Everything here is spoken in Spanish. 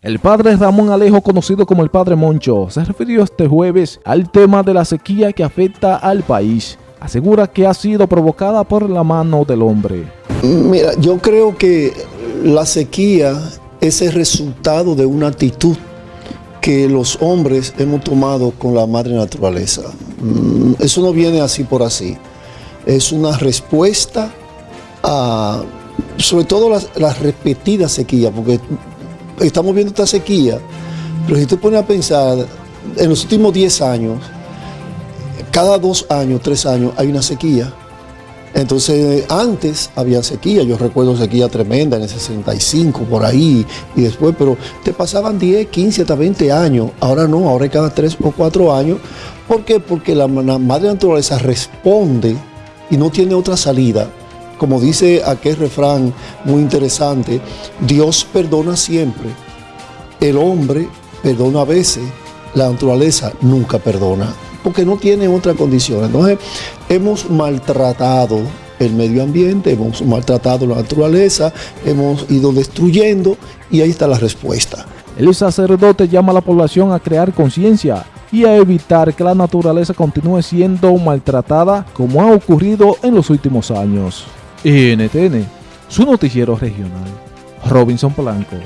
El padre Ramón Alejo, conocido como el padre Moncho, se refirió este jueves al tema de la sequía que afecta al país. Asegura que ha sido provocada por la mano del hombre. Mira, yo creo que la sequía es el resultado de una actitud que los hombres hemos tomado con la madre naturaleza. Mm, eso no viene así por así. Es una respuesta a, sobre todo las, las repetidas sequías, porque estamos viendo esta sequía, pero si te pones a pensar, en los últimos 10 años, cada dos años, tres años, hay una sequía. Entonces, antes había sequía, yo recuerdo sequía tremenda en el 65, por ahí, y después, pero te pasaban 10, 15, hasta 20 años. Ahora no, ahora cada tres o cuatro años. ¿Por qué? Porque la madre naturaleza responde y no tiene otra salida como dice aquel refrán muy interesante, Dios perdona siempre, el hombre perdona a veces, la naturaleza nunca perdona, porque no tiene otra condición. Entonces, hemos maltratado el medio ambiente, hemos maltratado la naturaleza, hemos ido destruyendo y ahí está la respuesta. El sacerdote llama a la población a crear conciencia y a evitar que la naturaleza continúe siendo maltratada como ha ocurrido en los últimos años. NTN, su noticiero regional. Robinson Polanco.